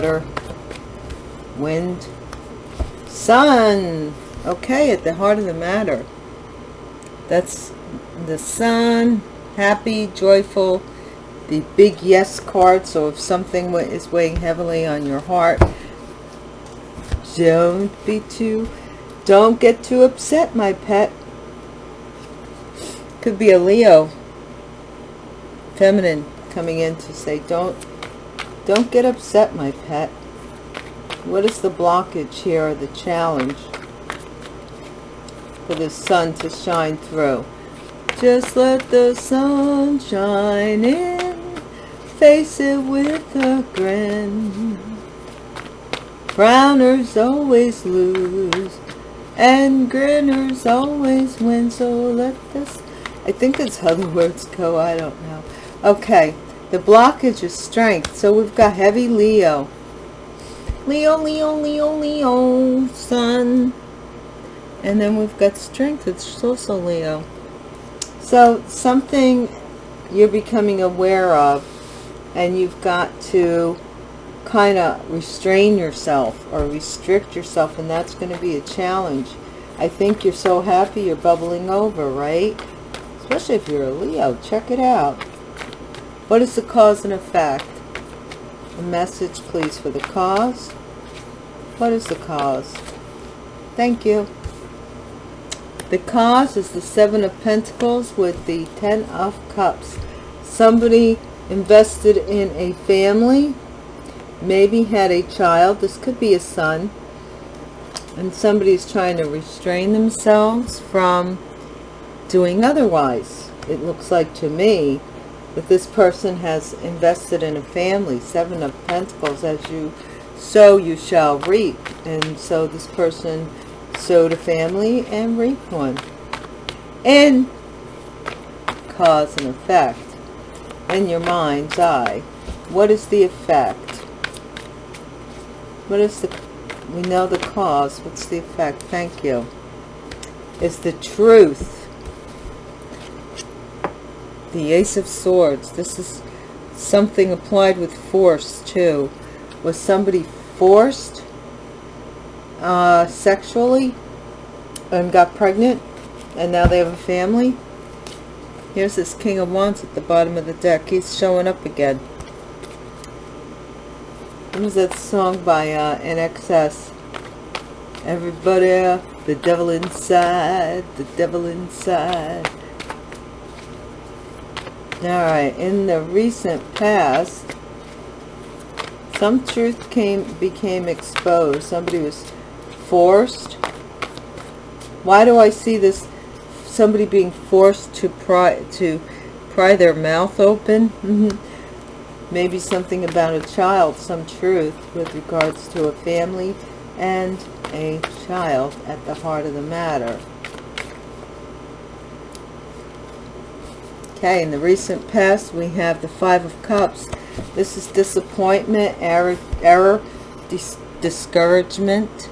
water, wind, sun. Okay, at the heart of the matter. That's the sun, happy, joyful, the big yes card. So if something is weighing heavily on your heart, don't be too, don't get too upset, my pet. Could be a Leo, feminine, coming in to say, don't, don't get upset, my pet. What is the blockage here or the challenge for the sun to shine through? Just let the sun shine in, face it with a grin. Frowners always lose, and grinners always win, so let this... I think that's how the words go, I don't know. Okay, the blockage is strength, so we've got heavy Leo. Leo, Leo, Leo, Leo, sun. And then we've got strength, it's also Leo. So something you're becoming aware of and you've got to kind of restrain yourself or restrict yourself and that's going to be a challenge. I think you're so happy you're bubbling over, right? Especially if you're a Leo. Check it out. What is the cause and effect? A message, please, for the cause. What is the cause? Thank you. The cause is the Seven of Pentacles with the Ten of Cups. Somebody invested in a family, maybe had a child. This could be a son. And somebody's trying to restrain themselves from doing otherwise. It looks like to me that this person has invested in a family. Seven of Pentacles, as you sow, you shall reap. And so this person sowed a family and reaped one. And cause and effect in your mind's eye. What is the effect? What is the, we know the cause, what's the effect? Thank you. it's the truth. The Ace of Swords. This is something applied with force too. Was somebody forced uh, sexually and got pregnant and now they have a family. Here's this King of Wands at the bottom of the deck. He's showing up again. What was that song by uh, INXS? Everybody, the devil inside, the devil inside. Alright, in the recent past, some truth came became exposed. Somebody was forced. Why do I see this somebody being forced to pry to pry their mouth open? Maybe something about a child some truth with regards to a family and a child at the heart of the matter okay in the recent past we have the five of cups. This is disappointment error error dis discouragement.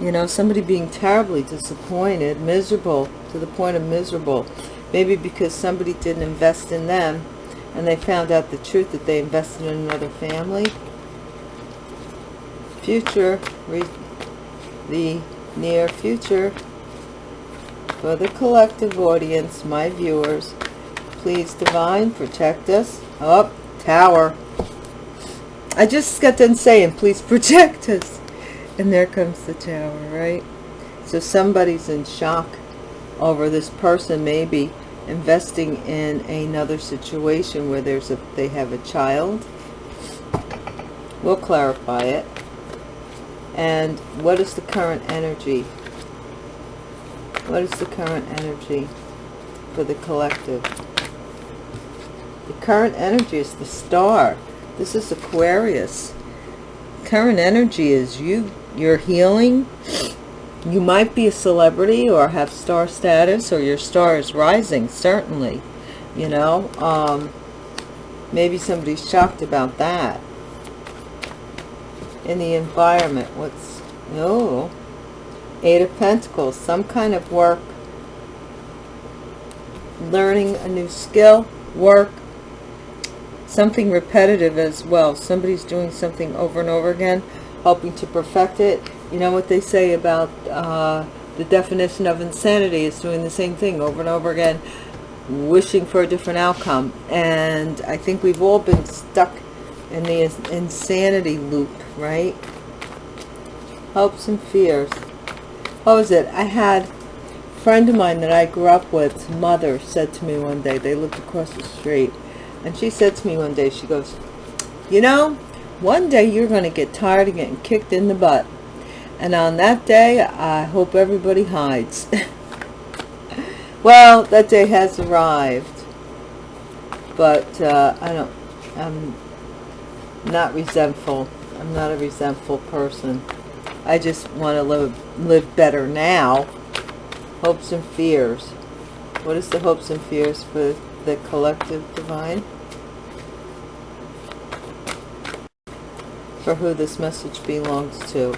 You know somebody being terribly disappointed miserable to the point of miserable. Maybe because somebody didn't invest in them and they found out the truth that they invested in another family. Future the near future. For the collective audience my viewers please divine protect us up oh, tower i just got done saying please protect us and there comes the tower, right? So somebody's in shock over this person maybe investing in another situation where there's a they have a child. We'll clarify it. And what is the current energy? What is the current energy for the collective? The current energy is the star. This is Aquarius. Current energy is you, you're healing. You might be a celebrity or have star status or your star is rising certainly you know? Um, maybe somebody's shocked about that. In the environment what's oh eight of pentacles some kind of work. Learning a new skill work something repetitive as well. Somebody's doing something over and over again, hoping to perfect it. You know what they say about uh, the definition of insanity is doing the same thing over and over again, wishing for a different outcome. And I think we've all been stuck in the insanity loop, right? Hopes and fears. What was it? I had a friend of mine that I grew up with, mother, said to me one day, they lived across the street, and she said to me one day, she goes, you know, one day you're going to get tired of getting kicked in the butt. And on that day, I hope everybody hides. well, that day has arrived. But uh, I don't, I'm not resentful. I'm not a resentful person. I just want to live, live better now. Hopes and fears. What is the hopes and fears for the collective divine? For who this message belongs to.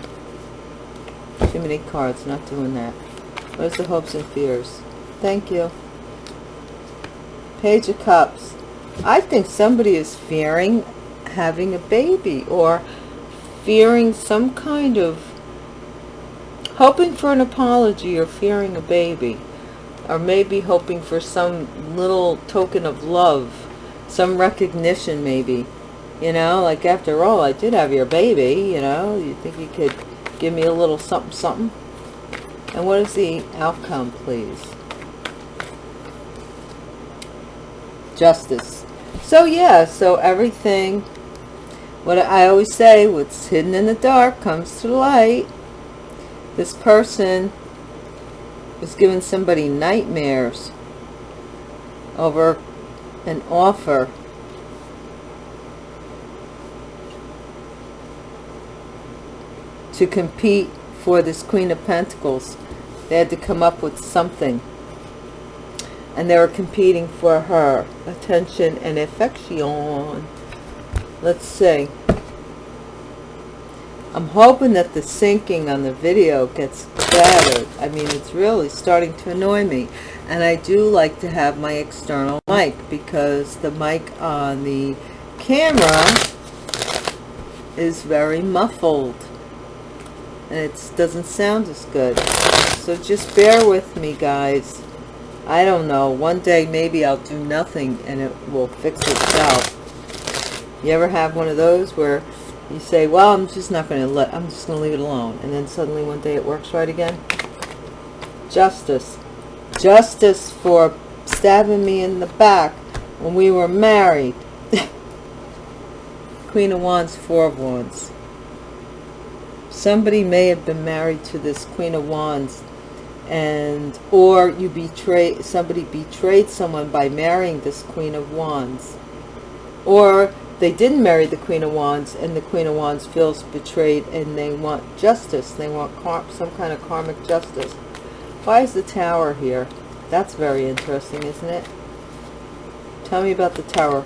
Too many cards, not doing that. What is the hopes and fears? Thank you. Page of Cups. I think somebody is fearing having a baby or fearing some kind of hoping for an apology or fearing a baby or maybe hoping for some little token of love some recognition maybe you know? Like after all I did have your baby you know? You think you could give me a little something something? And what is the outcome please? Justice. So yeah so everything what I always say what's hidden in the dark comes to light. This person is giving somebody nightmares over an offer to compete for this Queen of Pentacles. They had to come up with something. And they were competing for her attention and affection. Let's see. I'm hoping that the syncing on the video gets better. I mean, it's really starting to annoy me. And I do like to have my external mic because the mic on the camera is very muffled. And it doesn't sound as good. So just bear with me, guys. I don't know. One day maybe I'll do nothing and it will fix itself. You ever have one of those where you say, well, I'm just not going to let, I'm just going to leave it alone. And then suddenly one day it works right again. Justice. Justice for stabbing me in the back when we were married. Queen of Wands, Four of Wands. Somebody may have been married to this Queen of Wands and or you betray somebody betrayed someone by marrying this Queen of Wands or they didn't marry the Queen of Wands and the Queen of Wands feels betrayed and they want justice. They want some kind of karmic justice. Why is the tower here? That's very interesting, isn't it? Tell me about the tower.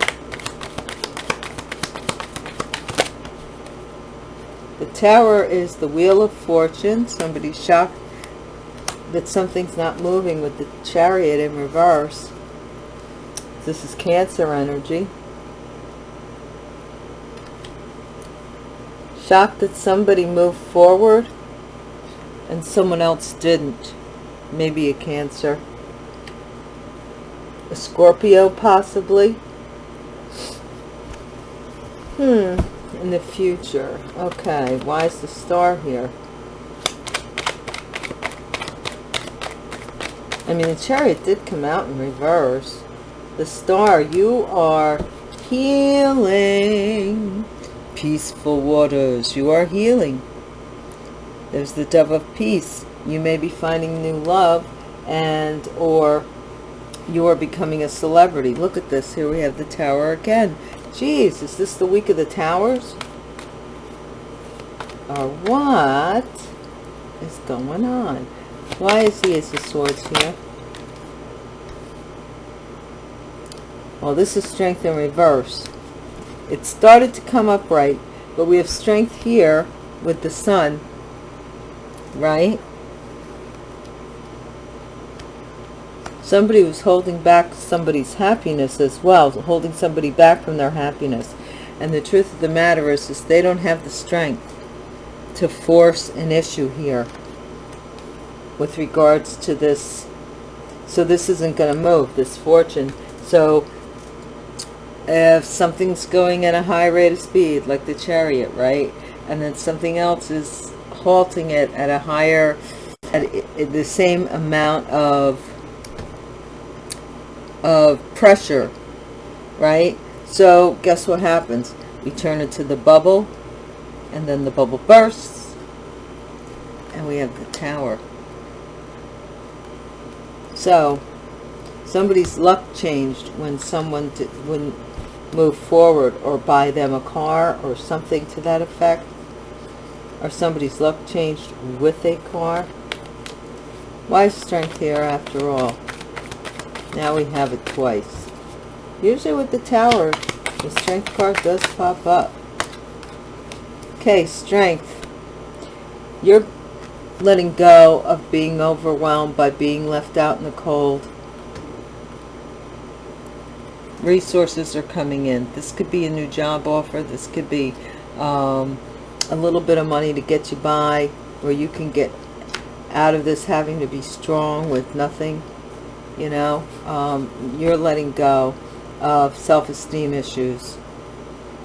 The tower is the Wheel of Fortune. Somebody's shocked that something's not moving with the chariot in reverse. This is Cancer energy. Shocked that somebody moved forward and someone else didn't. Maybe a Cancer. A Scorpio, possibly. Hmm. In the future. Okay. Why is the star here? I mean, the chariot did come out in reverse. The star, you are healing peaceful waters. You are healing. There's the dove of peace. You may be finding new love and or you are becoming a celebrity. Look at this. Here we have the tower again. Jeez, is this the week of the towers? Or what is going on? Why is the Ace of Swords here? Well, this is strength in reverse it started to come upright but we have strength here with the sun right somebody was holding back somebody's happiness as well, holding somebody back from their happiness. And the truth of the matter is, is they don't have the strength to force an issue here with regards to this. So this isn't going to move, this fortune. So if something's going at a high rate of speed, like the chariot, right? And then something else is halting it at a higher, at the same amount of, of pressure, right? So guess what happens? We turn into the bubble, and then the bubble bursts, and we have the tower. So, somebody's luck changed when someone when move forward or buy them a car or something to that effect? Or somebody's luck changed with a car? Why strength here after all? Now we have it twice. Usually with the tower the strength card does pop up. Okay strength. You're letting go of being overwhelmed by being left out in the cold resources are coming in. This could be a new job offer. This could be um, a little bit of money to get you by where you can get out of this having to be strong with nothing you know? Um, you're letting go of self-esteem issues.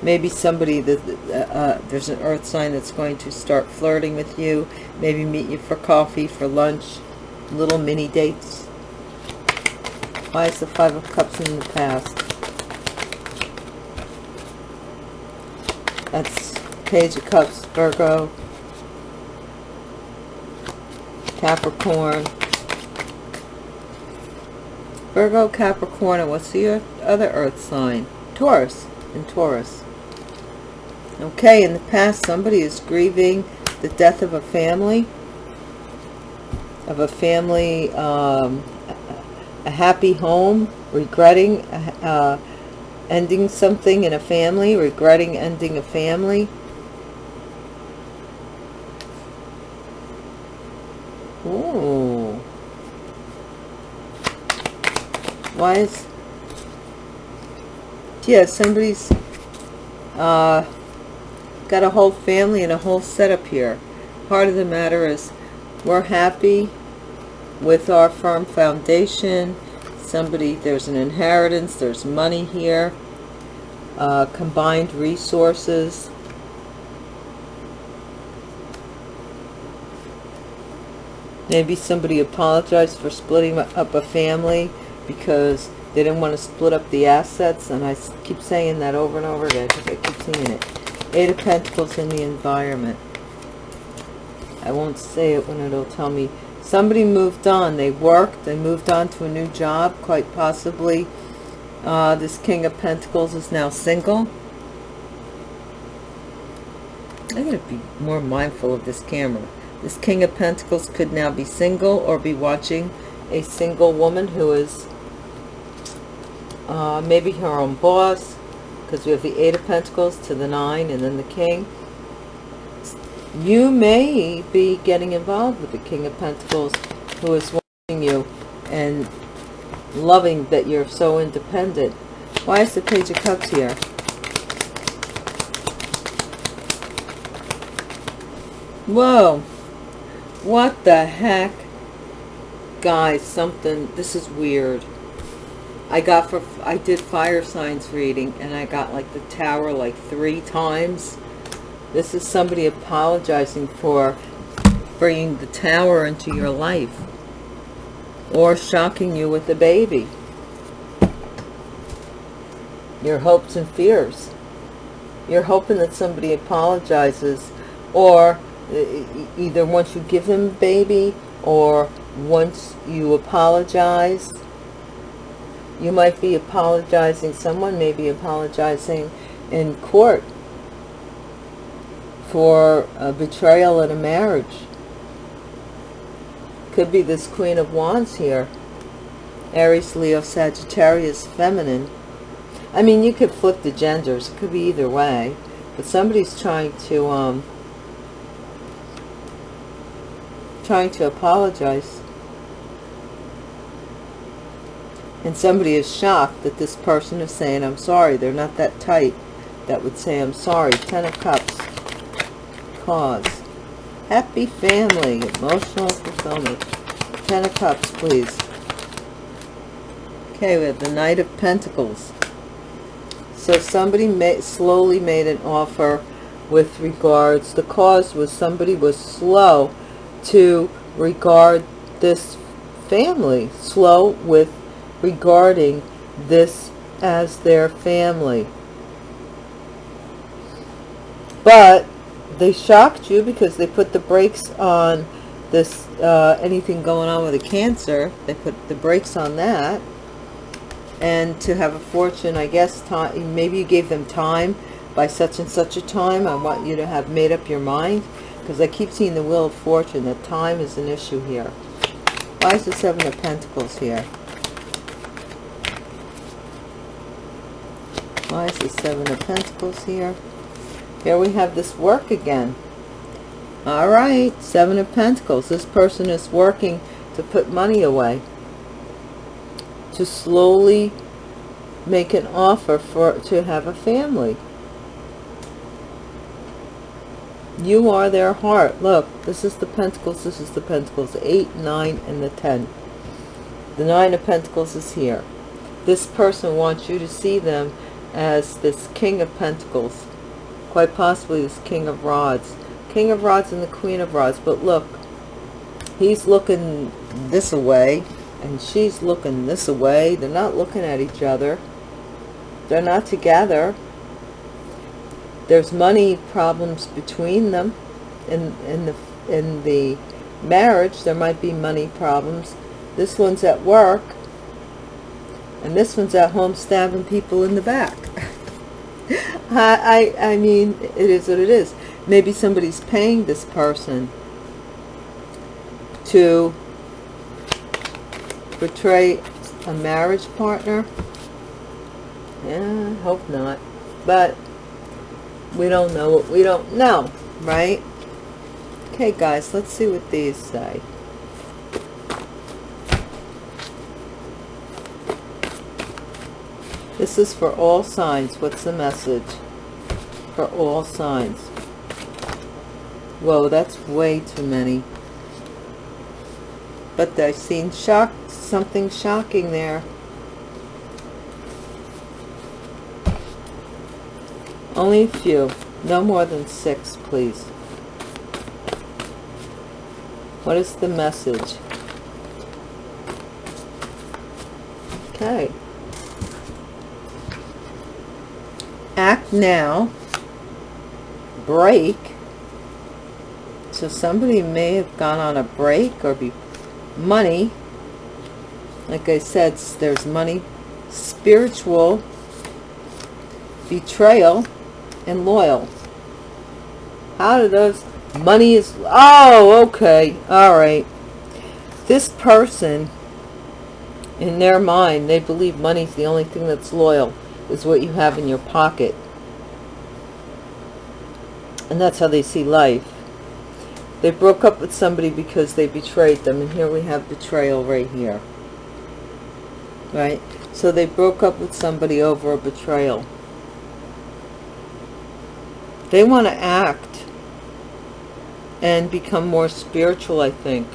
Maybe somebody that uh, uh, there's an earth sign that's going to start flirting with you. Maybe meet you for coffee for lunch little mini dates. Why is the five of cups in the past That's Page of Cups, Virgo, Capricorn. Virgo, Capricorn, and what's the other earth sign? Taurus, and Taurus. Okay, in the past, somebody is grieving the death of a family, of a family, um, a happy home, regretting uh, ending something in a family, regretting ending a family. Ooh. Why is... Yeah, somebody's uh, got a whole family and a whole setup here. Part of the matter is we're happy with our firm foundation somebody there's an inheritance there's money here uh, combined resources. Maybe somebody apologized for splitting up a family because they didn't want to split up the assets and I keep saying that over and over again because I keep seeing it. Eight of pentacles in the environment. I won't say it when it'll tell me somebody moved on. They worked they moved on to a new job quite possibly uh, this king of pentacles is now single. I'm to be more mindful of this camera. This king of pentacles could now be single or be watching a single woman who is uh, maybe her own boss because we have the eight of pentacles to the nine and then the king you may be getting involved with the King of Pentacles who is watching you and loving that you're so independent. Why is the Page of Cups here? Whoa. What the heck? Guys, something, this is weird. I got for, I did fire signs reading and I got like the tower like three times this is somebody apologizing for bringing the tower into your life or shocking you with a baby. Your hopes and fears. You're hoping that somebody apologizes or uh, either once you give him baby or once you apologize. You might be apologizing, someone may be apologizing in court for a betrayal in a marriage. Could be this Queen of Wands here. Aries, Leo, Sagittarius, Feminine. I mean, you could flip the genders. It could be either way. But somebody's trying to, um, trying to apologize. and somebody is shocked that this person is saying i'm sorry they're not that tight that would say i'm sorry ten of cups cause happy family emotional fulfillment. Ten of cups please. Okay we have the knight of pentacles. So somebody may, slowly made an offer with regards the cause was somebody was slow to regard this family slow with regarding this as their family. But they shocked you because they put the brakes on this uh, anything going on with a cancer they put the brakes on that. And to have a fortune i guess time maybe you gave them time by such and such a time. I want you to have made up your mind because i keep seeing the wheel of fortune that time is an issue here. Why is the seven of pentacles here? Why is the seven of pentacles here here we have this work again. All right seven of pentacles. This person is working to put money away to slowly make an offer for to have a family. You are their heart. Look this is the pentacles. This is the pentacles. Eight nine and the ten. The nine of pentacles is here. This person wants you to see them as this king of pentacles quite possibly this king of rods. King of rods and the queen of rods but look he's looking this away and she's looking this away. They're not looking at each other. They're not together. There's money problems between them. In in the in the marriage there might be money problems. This one's at work and this one's at home stabbing people in the back I, I I mean it is what it is maybe somebody's paying this person to betray a marriage partner yeah, hope not. But we don't know what we don't know, right? Okay, guys, let's see what these say. This is for all signs. What's the message? For all signs. Whoa, that's way too many. But I've seen shock, something shocking there. Only a few. No more than six, please. What is the message? Okay. Act now. Break. So somebody may have gone on a break or be money. Like I said, there's money. Spiritual. Betrayal and loyal. How do those money is oh okay all right this person in their mind they believe money's the only thing that's loyal is what you have in your pocket and that's how they see life they broke up with somebody because they betrayed them and here we have betrayal right here right so they broke up with somebody over a betrayal they want to act and become more spiritual, I think,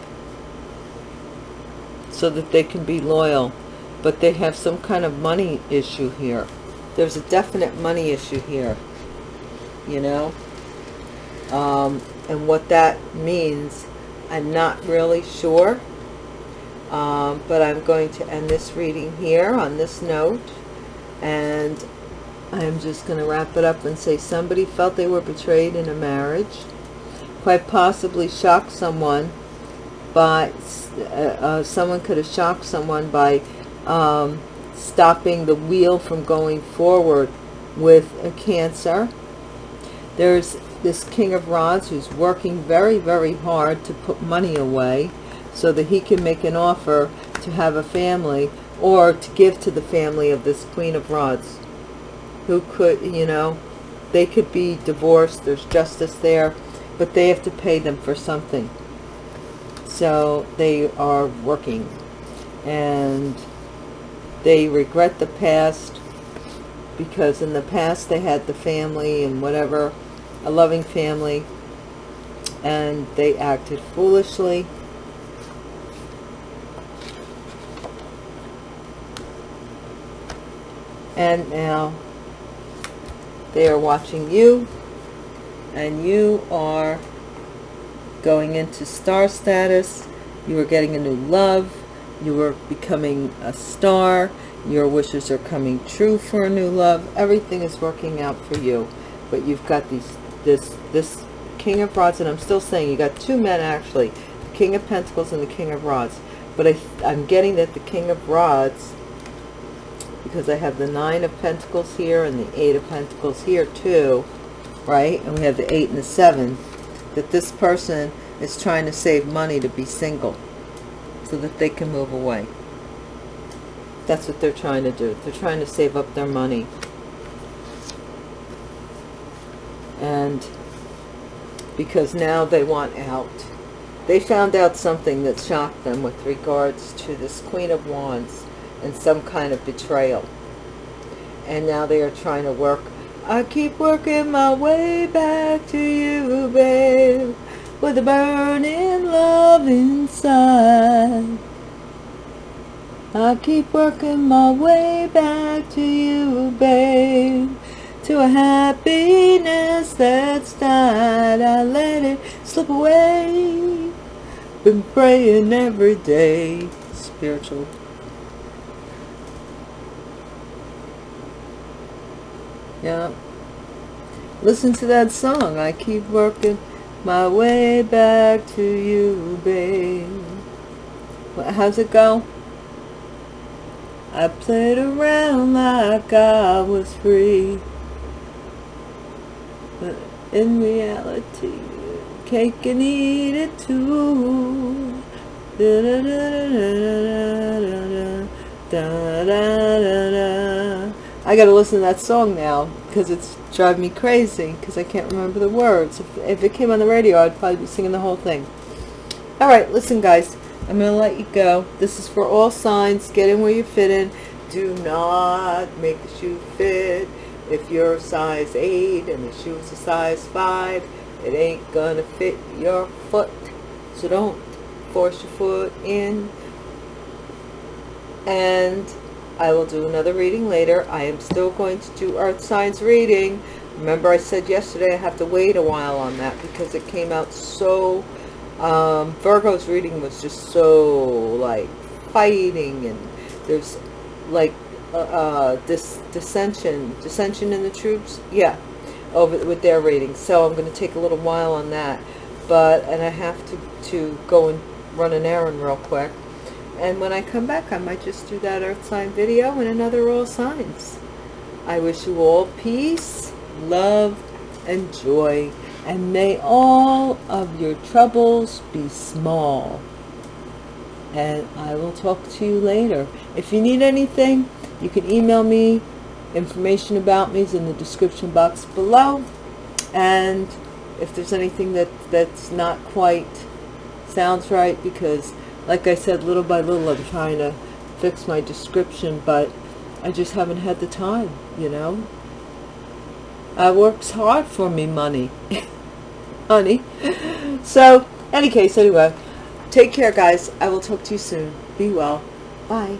so that they can be loyal. But they have some kind of money issue here. There's a definite money issue here, you know. Um, and what that means, I'm not really sure. Um, but I'm going to end this reading here on this note. And I'm just going to wrap it up and say somebody felt they were betrayed in a marriage. Quite possibly shocked someone by, uh, uh, someone could have shocked someone by um, stopping the wheel from going forward with a cancer. There's this King of Rods who's working very, very hard to put money away so that he can make an offer to have a family or to give to the family of this Queen of Rods who could, you know, they could be divorced, there's justice there, but they have to pay them for something. So they are working. And they regret the past because in the past they had the family and whatever a loving family and they acted foolishly. And now they are watching you and you are going into star status. You are getting a new love. You are becoming a star. Your wishes are coming true for a new love. Everything is working out for you but you've got these this this king of rods and i'm still saying you got two men actually the king of pentacles and the king of rods but I, i'm getting that the king of rods because i have the nine of pentacles here and the eight of pentacles here too right and we have the eight and the seven that this person is trying to save money to be single so that they can move away that's what they're trying to do. They're trying to save up their money. And because now they want out. They found out something that shocked them with regards to this Queen of Wands and some kind of betrayal. And now they are trying to work. I keep working my way back to you, babe, with a burning love inside. I keep working my way back to you, babe. To a happiness that's died. I let it slip away. Been praying every day. Spiritual. Yeah. Listen to that song. I keep working my way back to you, babe. How's it go? I played around like I was free. In reality, cake and eat it too. Da da da da da da da I gotta listen to that song now because it's driving me crazy because I can't remember the words. If, if it came on the radio, I'd probably be singing the whole thing. All right, listen, guys. I'm to let you go. This is for all signs. Get in where you fit in. Do not make the shoe fit. If you're size 8 and the shoe's a size 5, it ain't to fit your foot. So don't force your foot in. And I will do another reading later. I am still going to do earth signs reading. Remember I said yesterday I have to wait a while on that because it came out so um, Virgo's reading was just so like fighting and there's like uh, uh, this dissension dissension in the troops yeah over with their ratings. so I'm going to take a little while on that but and I have to to go and run an errand real quick and when I come back I might just do that earth sign video and another all signs I wish you all peace love and joy and may all of your troubles be small. And I will talk to you later. If you need anything, you can email me. Information about me is in the description box below. And if there's anything that that's not quite sounds right, because like I said, little by little, I'm trying to fix my description, but I just haven't had the time, you know. Uh, works hard for me money. honey. So, any case, anyway, take care, guys. I will talk to you soon. Be well. Bye.